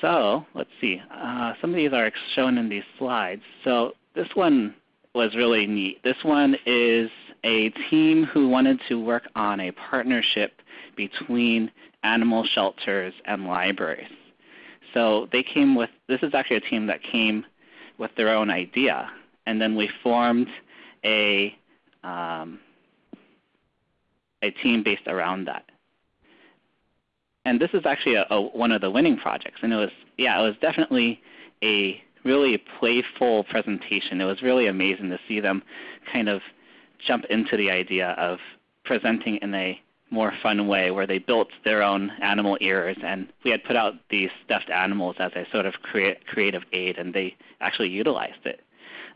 so let's see. Uh, some of these are shown in these slides. So this one was really neat. This one is a team who wanted to work on a partnership between animal shelters and libraries. So they came with, this is actually a team that came with their own idea. And then we formed a, um, a team based around that. And this is actually a, a, one of the winning projects. And it was, yeah, it was definitely a really playful presentation. It was really amazing to see them kind of jump into the idea of presenting in a more fun way where they built their own animal ears and we had put out these stuffed animals as a sort of creative aid and they actually utilized it.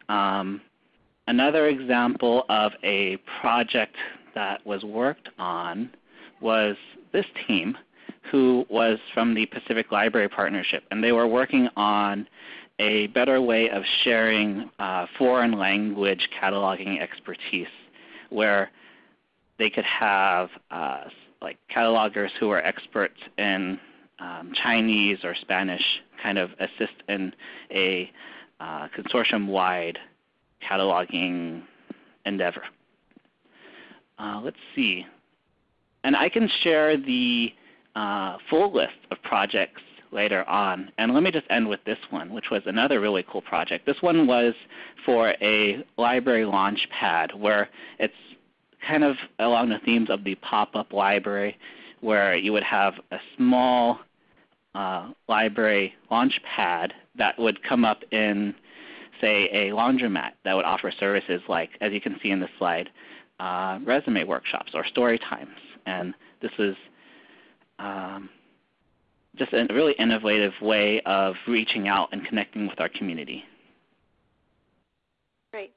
Um, another example of a project that was worked on was this team who was from the Pacific Library Partnership and they were working on a better way of sharing uh, foreign language cataloging expertise where they could have uh, like catalogers who are experts in um, Chinese or Spanish kind of assist in a uh, consortium-wide cataloging endeavor. Uh, let's see. And I can share the uh, full list of projects later on. And let me just end with this one, which was another really cool project. This one was for a library launch pad where it's kind of along the themes of the pop-up library where you would have a small uh, library launch pad that would come up in, say, a laundromat that would offer services like, as you can see in the slide, uh, resume workshops or story times. And this is um, just a really innovative way of reaching out and connecting with our community. Great.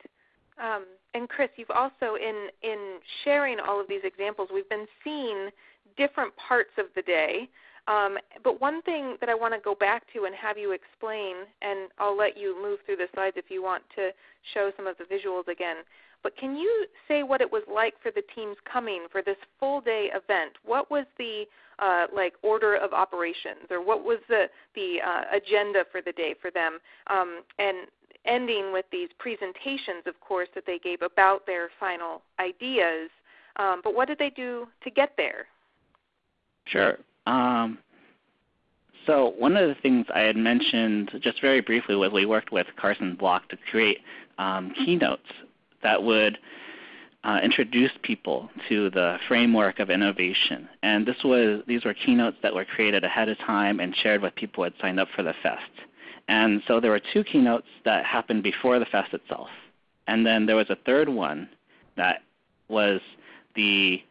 Um, and Chris, you've also in in sharing all of these examples, we've been seeing different parts of the day. Um, but one thing that I want to go back to and have you explain, and I'll let you move through the slides if you want to show some of the visuals again. But can you say what it was like for the teams coming for this full day event? What was the uh, like order of operations, or what was the the uh, agenda for the day for them? Um, and ending with these presentations, of course, that they gave about their final ideas. Um, but what did they do to get there? Sure. Um, so one of the things I had mentioned just very briefly was we worked with Carson Block to create um, keynotes that would uh, introduce people to the framework of innovation. And this was, these were keynotes that were created ahead of time and shared with people who had signed up for the fest. And so there were two keynotes that happened before the fest itself. And then there was a third one that was the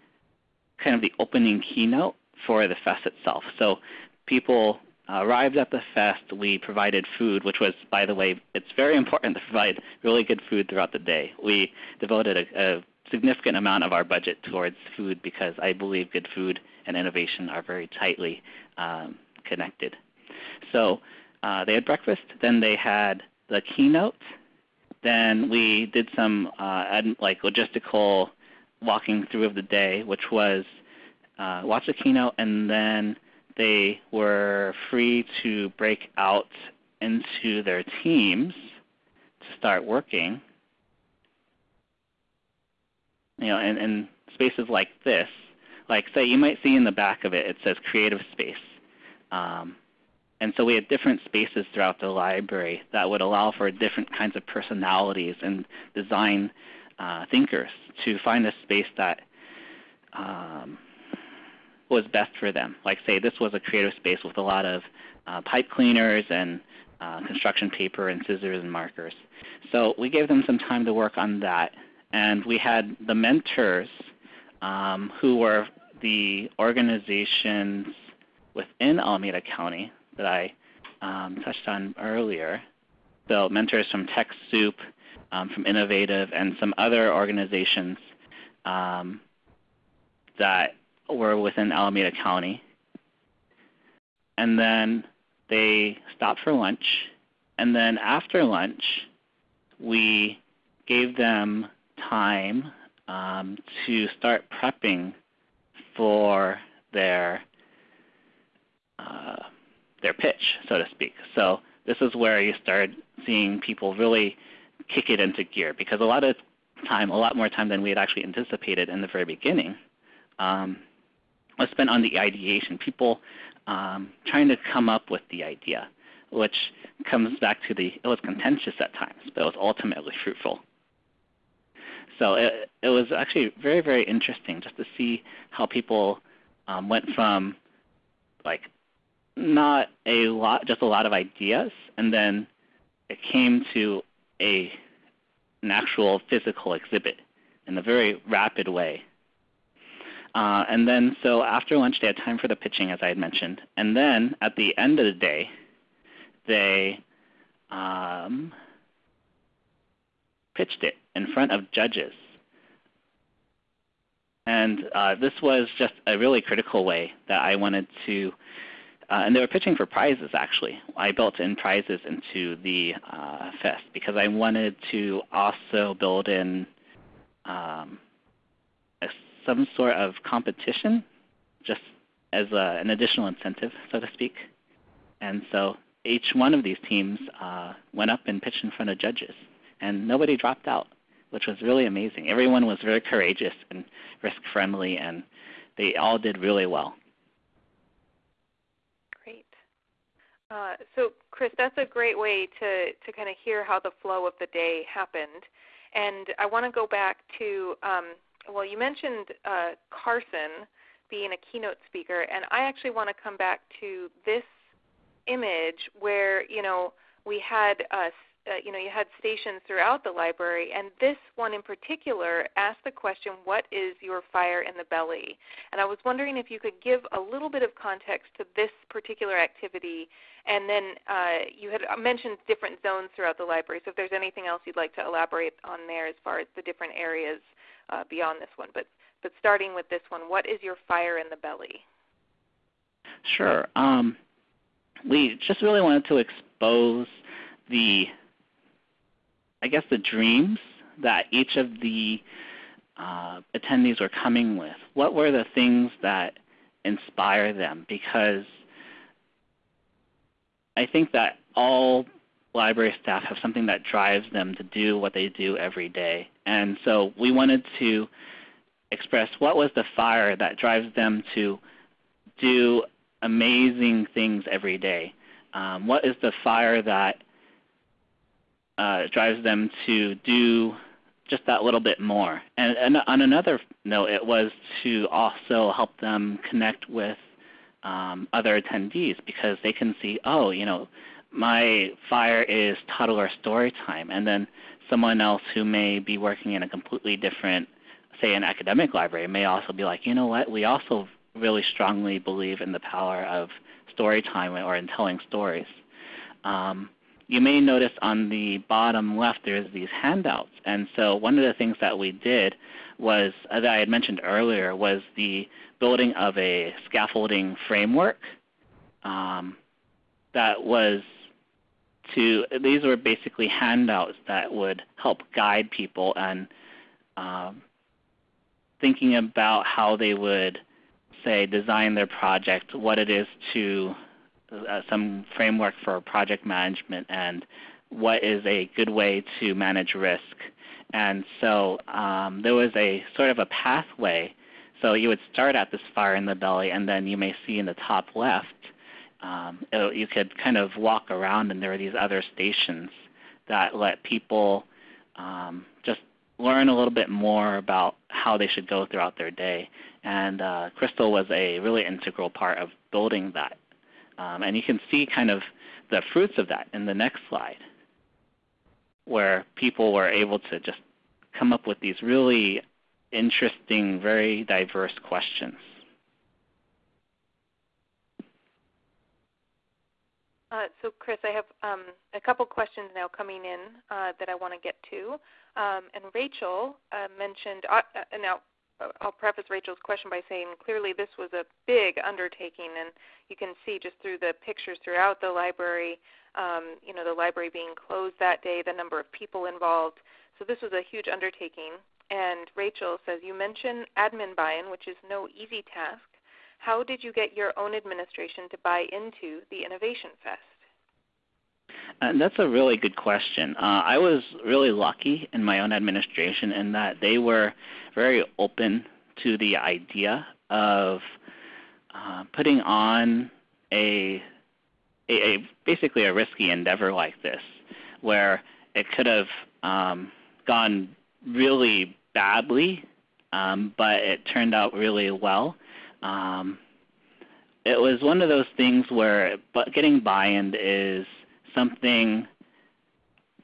kind of the opening keynote for the fest itself. So people arrived at the fest. We provided food, which was, by the way, it's very important to provide really good food throughout the day. We devoted a, a significant amount of our budget towards food because I believe good food and innovation are very tightly um, connected. So uh, they had breakfast, then they had the keynote, then we did some uh, like logistical walking through of the day, which was uh, watch the keynote, and then they were free to break out into their teams to start working. You know, in spaces like this, like say you might see in the back of it, it says creative space. Um, and so we had different spaces throughout the library that would allow for different kinds of personalities and design uh, thinkers to find a space that um, was best for them. Like say this was a creative space with a lot of uh, pipe cleaners and uh, construction paper and scissors and markers. So we gave them some time to work on that. And we had the mentors um, who were the organizations within Alameda County that I um, touched on earlier. So mentors from TechSoup, um, from Innovative, and some other organizations um, that were within Alameda County. And then they stopped for lunch. And then after lunch, we gave them time um, to start prepping for their uh, their pitch, so to speak. So this is where you start seeing people really kick it into gear because a lot of time, a lot more time than we had actually anticipated in the very beginning, um, was spent on the ideation. People um, trying to come up with the idea, which comes back to the it was contentious at times, but it was ultimately fruitful. So it, it was actually very, very interesting just to see how people um, went from like not a lot, just a lot of ideas, and then it came to a an actual physical exhibit in a very rapid way. Uh, and then, so after lunch, they had time for the pitching, as I had mentioned. And then at the end of the day, they um, pitched it in front of judges. And uh, this was just a really critical way that I wanted to, uh, and they were pitching for prizes actually. I built in prizes into the uh, fest because I wanted to also build in um, some sort of competition just as a, an additional incentive, so to speak. And so each one of these teams uh, went up and pitched in front of judges, and nobody dropped out which was really amazing. Everyone was very courageous and risk friendly, and they all did really well. Great. Uh, so, Chris, that's a great way to, to kind of hear how the flow of the day happened. And I want to go back to, um, well, you mentioned uh, Carson being a keynote speaker, and I actually want to come back to this image where, you know, we had uh, uh, you know you had stations throughout the library, and this one in particular asked the question, "What is your fire in the belly?" And I was wondering if you could give a little bit of context to this particular activity, and then uh, you had mentioned different zones throughout the library. So if there's anything else you'd like to elaborate on there as far as the different areas uh, beyond this one, but but starting with this one, what is your fire in the belly? Sure. Um, we just really wanted to expose the I guess, the dreams that each of the uh, attendees were coming with. What were the things that inspire them? Because I think that all library staff have something that drives them to do what they do every day. And so we wanted to express what was the fire that drives them to do amazing things every day. Um, what is the fire that uh, drives them to do just that little bit more. And, and, on another note, it was to also help them connect with um, other attendees because they can see, oh, you know, my fire is toddler story time, and then someone else who may be working in a completely different, say, an academic library, may also be like, you know what, we also really strongly believe in the power of story time or in telling stories. Um, you may notice on the bottom left there's these handouts. And so one of the things that we did was, as I had mentioned earlier, was the building of a scaffolding framework um, that was to, these were basically handouts that would help guide people and um, thinking about how they would, say, design their project, what it is to uh, some framework for project management and what is a good way to manage risk. And so um, there was a sort of a pathway. So you would start at this fire in the belly, and then you may see in the top left, um, it, you could kind of walk around, and there are these other stations that let people um, just learn a little bit more about how they should go throughout their day. And uh, Crystal was a really integral part of building that um, and you can see kind of the fruits of that in the next slide, where people were able to just come up with these really interesting, very diverse questions. Uh, so, Chris, I have um, a couple questions now coming in uh, that I want to get to. Um, and Rachel uh, mentioned, uh, uh, now I'll preface Rachel's question by saying clearly this was a big undertaking, and you can see just through the pictures throughout the library, um, you know, the library being closed that day, the number of people involved. So this was a huge undertaking. And Rachel says, you mentioned admin buy-in, which is no easy task. How did you get your own administration to buy into the Innovation Fest? And that's a really good question. Uh, I was really lucky in my own administration in that they were very open to the idea of uh, putting on a, a, a, basically a risky endeavor like this, where it could have um, gone really badly, um, but it turned out really well. Um, it was one of those things where getting buy-in is something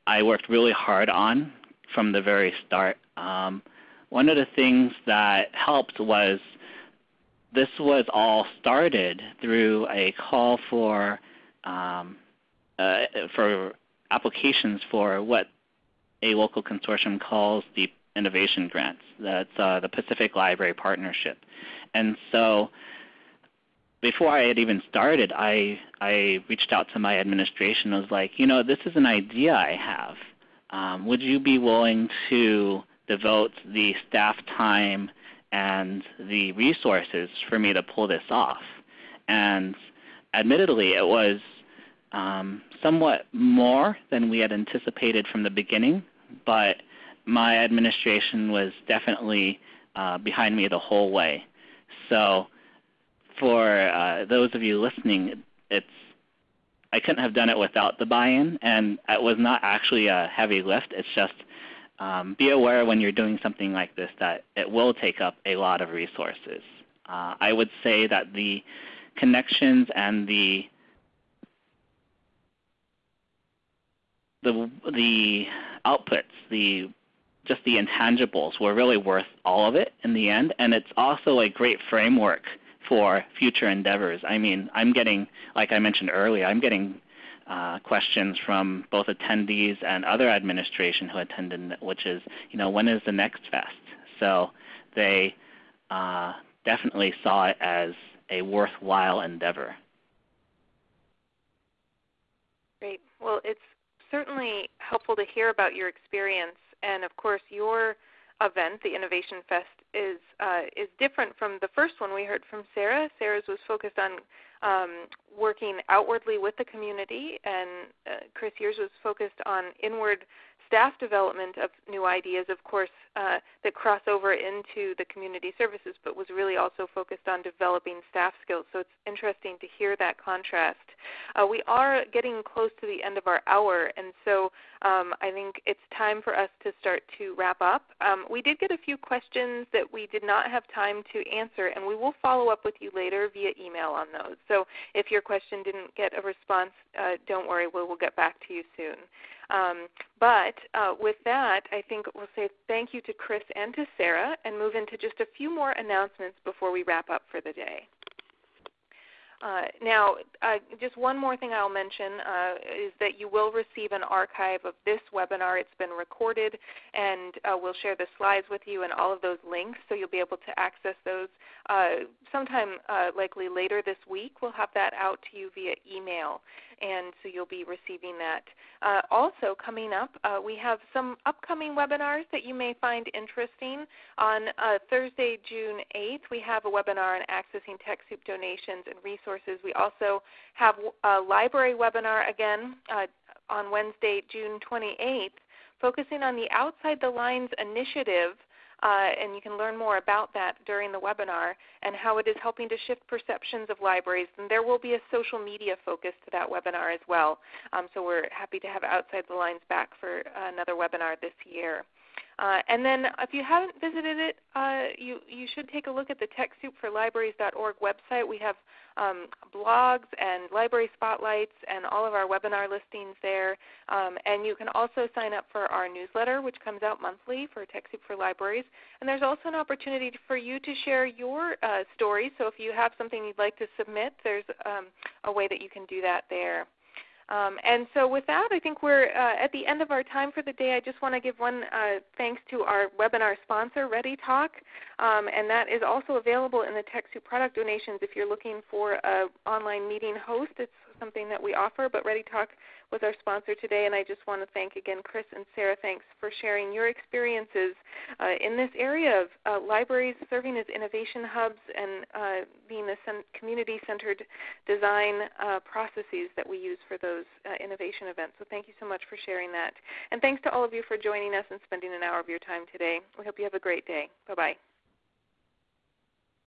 I worked really hard on from the very start. Um, one of the things that helped was this was all started through a call for um, uh, for applications for what a local consortium calls the innovation grants. That's uh, the Pacific Library Partnership. And so before I had even started, I, I reached out to my administration. I was like, you know, this is an idea I have. Um, would you be willing to devote the staff time and the resources for me to pull this off? And admittedly, it was um, somewhat more than we had anticipated from the beginning, but my administration was definitely uh, behind me the whole way. So for uh, those of you listening, it's I couldn't have done it without the buy-in, and it was not actually a heavy lift. It's just um, be aware when you're doing something like this that it will take up a lot of resources. Uh, I would say that the connections and the the the outputs, the just the intangibles were really worth all of it in the end, and it's also a great framework for future endeavors. I mean, I'm getting, like I mentioned earlier, I'm getting uh, questions from both attendees and other administration who attended, which is, you know, when is the next fest? So they uh, definitely saw it as a worthwhile endeavor. Great. Well, it's certainly helpful to hear about your experience, and of course, your event, the Innovation Fest, is uh, is different from the first one we heard from Sarah. Sarah's was focused on um, working outwardly with the community, and uh, Chris yours was focused on inward staff development of new ideas, of course, uh, that cross over into the community services, but was really also focused on developing staff skills. So it's interesting to hear that contrast. Uh, we are getting close to the end of our hour, and so um, I think it's time for us to start to wrap up. Um, we did get a few questions that we did not have time to answer, and we will follow up with you later via email on those. So if your question didn't get a response, uh, don't worry, we will get back to you soon. Um, but uh, with that, I think we'll say thank you to Chris and to Sarah and move into just a few more announcements before we wrap up for the day. Uh, now, uh, just one more thing I'll mention uh, is that you will receive an archive of this webinar. It's been recorded, and uh, we'll share the slides with you and all of those links, so you'll be able to access those uh, sometime uh, likely later this week. We'll have that out to you via email, and so you'll be receiving that. also, coming up, we have some upcoming webinars that you may find interesting. On Thursday, June 8th, we have a webinar on accessing TechSoup donations and resources resources. We also have a library webinar again uh, on Wednesday, June 28th, focusing on the Outside the Lines initiative. Uh, and you can learn more about that during the webinar and how it is helping to shift perceptions of libraries. And there will be a social media focus to that webinar as well. Um, so we're happy to have Outside the Lines back for another webinar this year. Uh, and then if you haven't visited it, uh, you, you should take a look at the TechSoupForLibraries.org website. We have um, blogs and library spotlights and all of our webinar listings there. Um, and you can also sign up for our newsletter, which comes out monthly for TechSoup for Libraries. And there's also an opportunity for you to share your uh, story. So if you have something you'd like to submit, there's um, a way that you can do that there. Um, and so with that, I think we're uh, at the end of our time for the day. I just want to give one uh, thanks to our webinar sponsor, ReadyTalk, um, and that is also available in the TechSoup product donations if you're looking for an online meeting host. It's something that we offer, but ReadyTalk was our sponsor today, and I just want to thank again Chris and Sarah. Thanks for sharing your experiences uh, in this area of uh, libraries serving as innovation hubs and uh, being the community-centered design uh, processes that we use for those uh, innovation events. So thank you so much for sharing that. And thanks to all of you for joining us and spending an hour of your time today. We hope you have a great day. Bye-bye.